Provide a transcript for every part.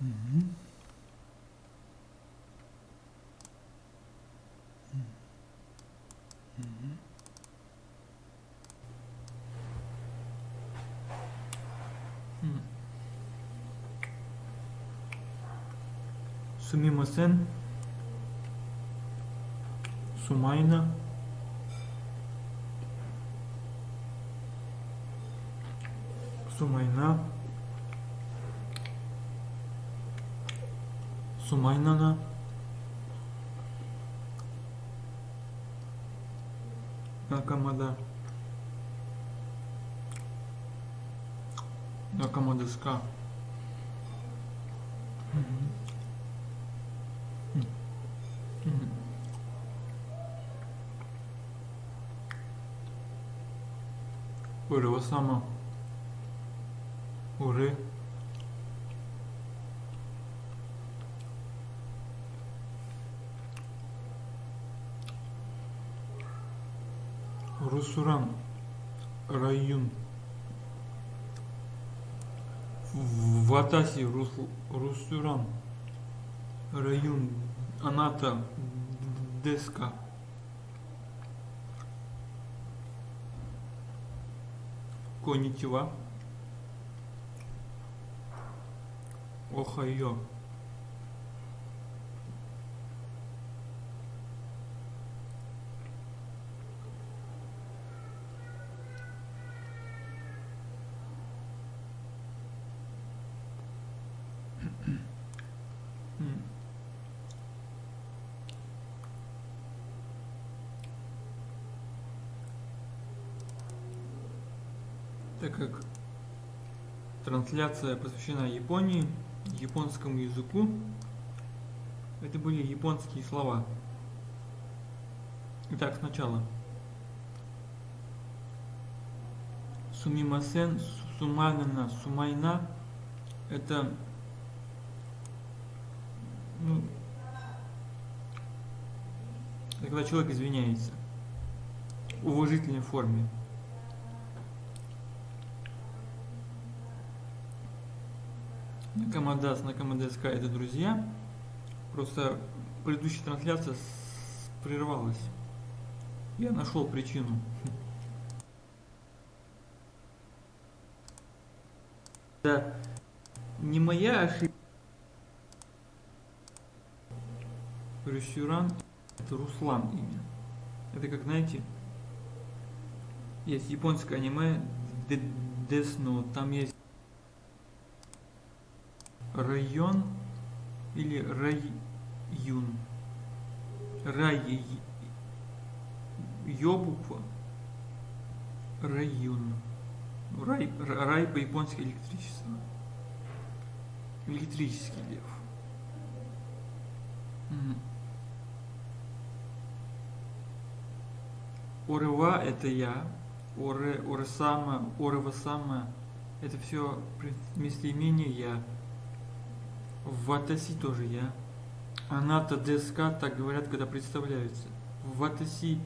Мгм. Мгм. М. Сумимасен. Сумайна. Сумайна. Сумайнана. Накамада. Накамадаска. Мгм. М. Мгм. Уревасама. Русуран. Район. Ватаси Рус- Русуран. Район. Аната. Деска. Конитива. Охайо. Так как трансляция посвящена Японии, японскому языку, это были японские слова. Итак, сначала. Сумимасен, суманана, сумайна – это ну, когда человек извиняется в уважительной форме. Накамадас, Накамадаска – это друзья. Просто предыдущая трансляция прервалась. Я нашел причину. Это не моя ошибка. Ресюран – это Руслан имя. Это как, знаете, есть японское аниме Death Note, там есть район или райюн. Рай Ё буква. Райюн. Рай, ра- рай по-японски электричество. Электрический лев. Орыва это я. Оре, орысама, орывасама это все местоимение я. Ватаси тоже я. Аната деска, так говорят, когда представляются. Ватаси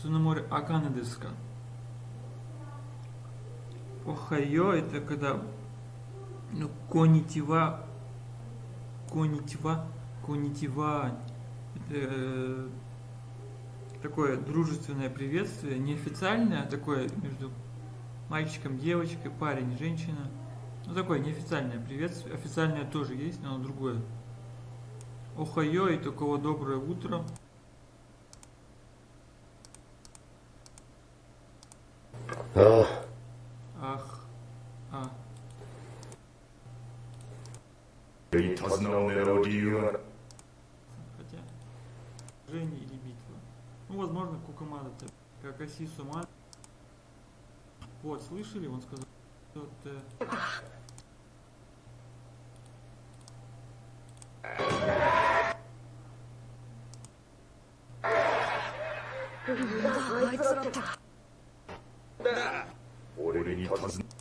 Цунамори Акана деска. Охайо это когда ну, конитива конитива конитива это такое дружественное приветствие, неофициальное, а такое между мальчиком, девочкой, парень, женщина. Ну такое неофициальное приветствие. Официальное тоже есть, но оно другое. Охайо и такого доброе утро. Ах. Ах. А. Хотя. Жене или битва. Ну, возможно, кукамада-то как оси с. Вот, слышали, он сказал. あ俺に尋ね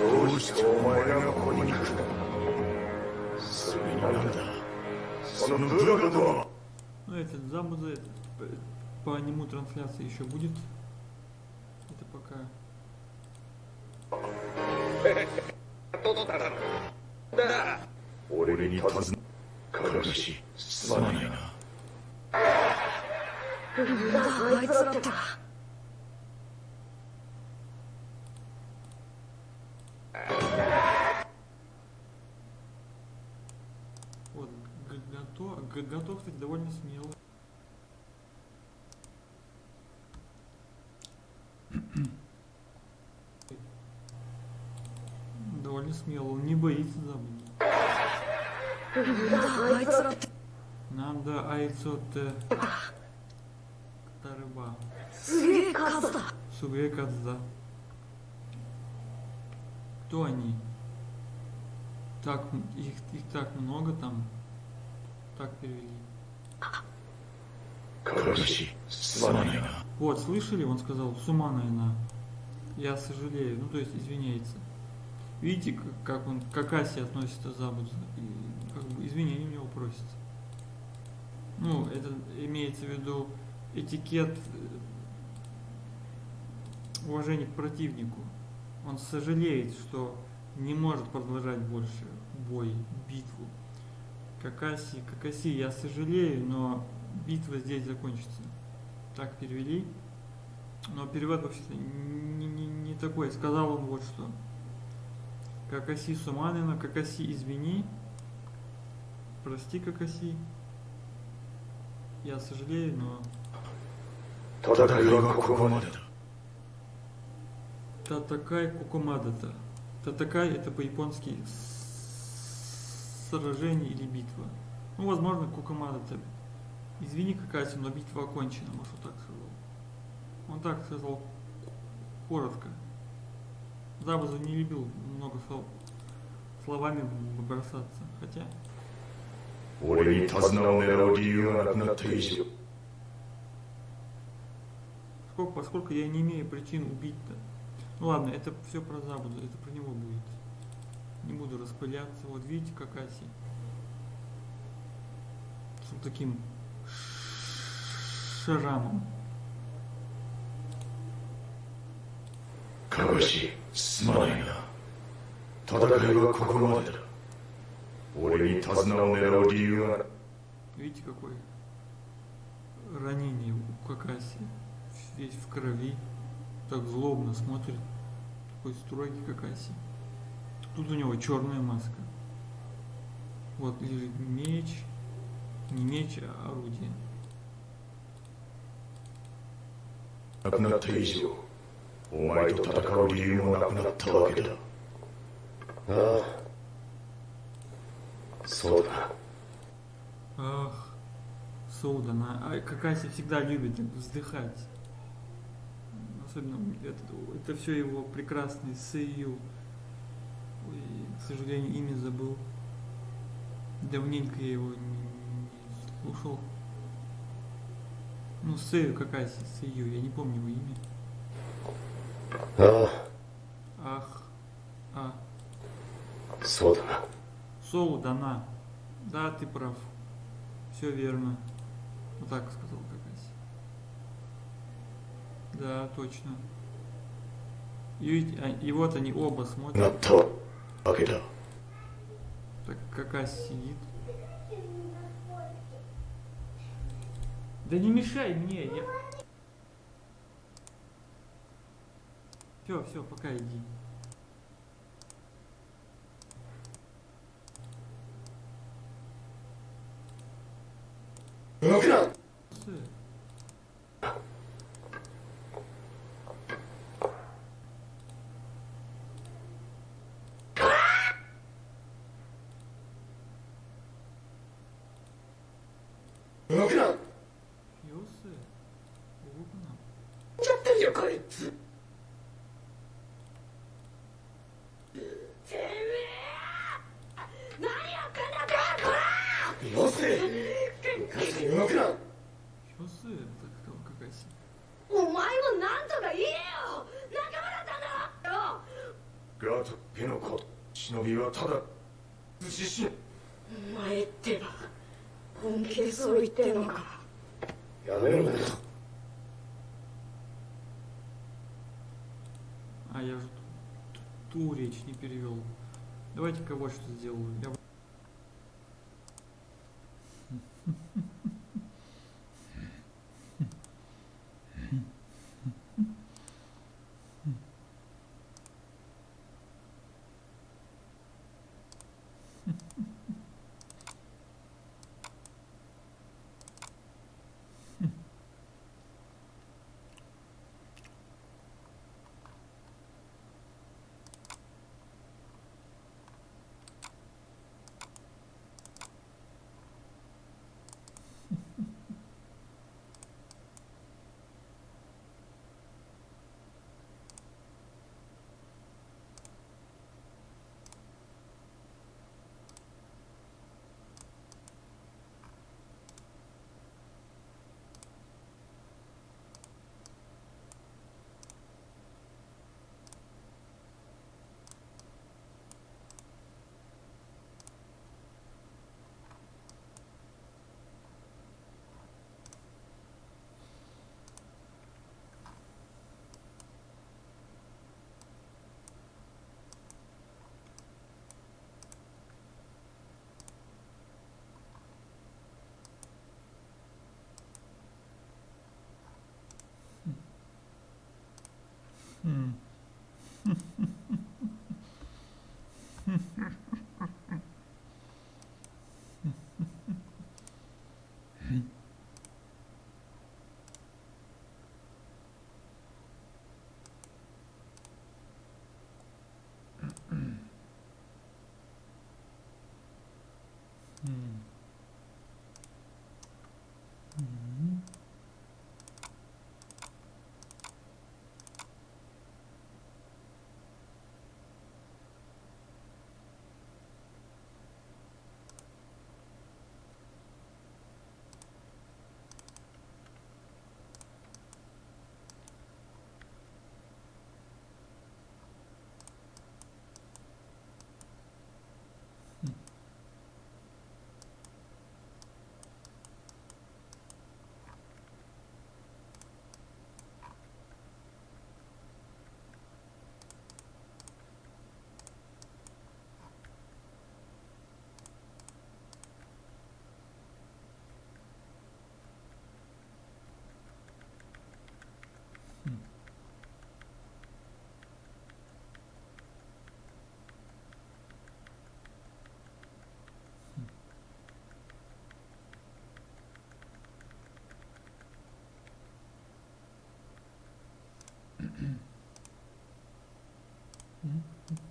Пусть моя кунижка ну, этот Замуза по нему трансляция еще будет. Это пока. Да. Давай, готов, кстати, довольно смело. довольно смело, он не боится забыть. Нам до айцот Тарыба. Суге Казда. Кто они? Так, их, их так много там. Так перевели. Короче, с Вот, слышали, он сказал, с. Я сожалею, ну то есть извиняется. Видите, как он, как Аси относится Забудзу, и как бы извинения у него просится. Ну, это имеется в виду этикет э, уважения к противнику. Он сожалеет, что не может продолжать больше бой, битву. Какаси, Какаси, я сожалею, но битва здесь закончится. Так перевели. Но перевод вообще-то не, не, не такой. Сказал он вот что. Какаси Суманина, Какаси извини. Прости, Какаси. Я сожалею, но... Татакай Кукумада-то. Татакай это по-японски сражение или битва. Ну, возможно, Кукамада Теб. Извини, Какасим, но битва окончена, может, он так сказал. Он так сказал коротко. Забуза не любил много слов словами бросаться, хотя... Поскольку, поскольку я не имею причин убить-то. Ну ладно, это все про забуду, это про него будет Не буду распыляться. Вот видите, Какаси. С вот таким шрамом. かしすまないな戦いはここまでだ俺に手綱を狙う理由がな Видите, какое ранение у Какаси. Весь в крови. Так злобно смотрит. Такой строгий Какаси. Тут у него черная маска. Вот лежит меч. Не меч, а орудие. Ах, Соуда, она, а Какаси всегда любит вздыхать. Особенно это, это все его прекрасный Сэйю и, к сожалению, имя забыл. Давненько я его не, не слушал. Ну, Сэю какая Сэю, я не помню его имя. А. Ах. А. Содана. Соудана. Да, ты прав. Все верно. Вот так сказал Какаси. Да, точно. А, и, его-то они оба смотрят. На то покидав. Так какая сидит? Да не мешай мне, я... Все, все, пока иди. 動くな動くなちゃってるよこいつてめえ何やってんこらよせ動くな様子お前もなんとか言えよ仲間だったんだろガートペノコ忍びはただ自身お前ってば。本気でそう言ってんのかやめろな А я же ту, ту речь не перевел. Давайте-ка вот что сделаю. Я... 嗯。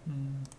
Mm.